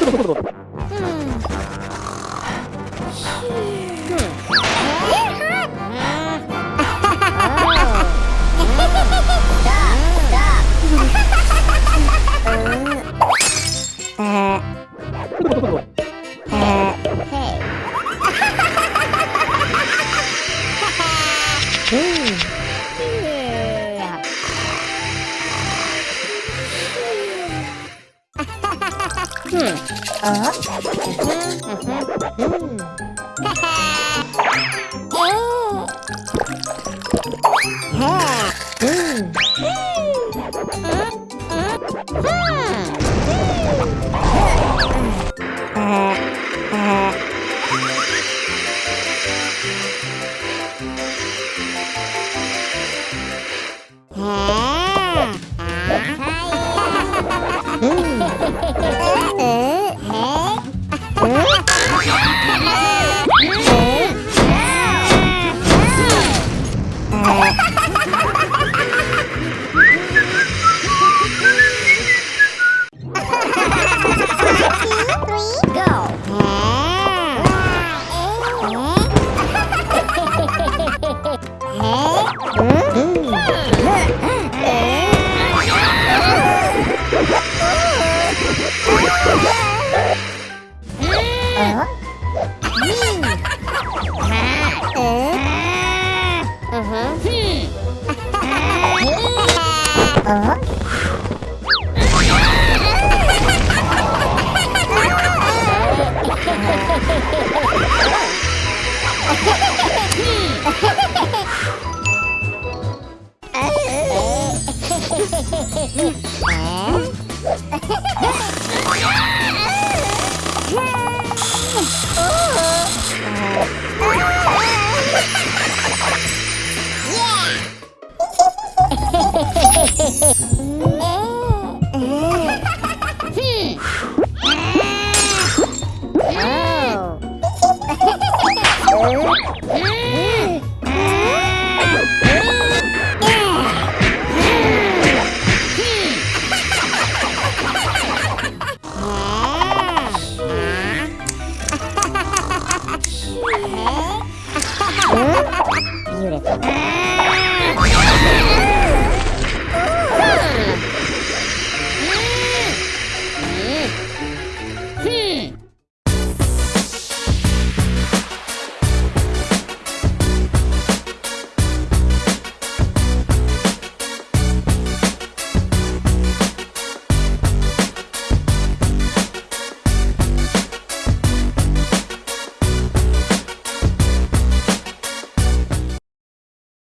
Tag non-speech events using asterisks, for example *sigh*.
Dude. 음. 아. 음. 음. 음, 음. Eh? *laughs* Beautiful.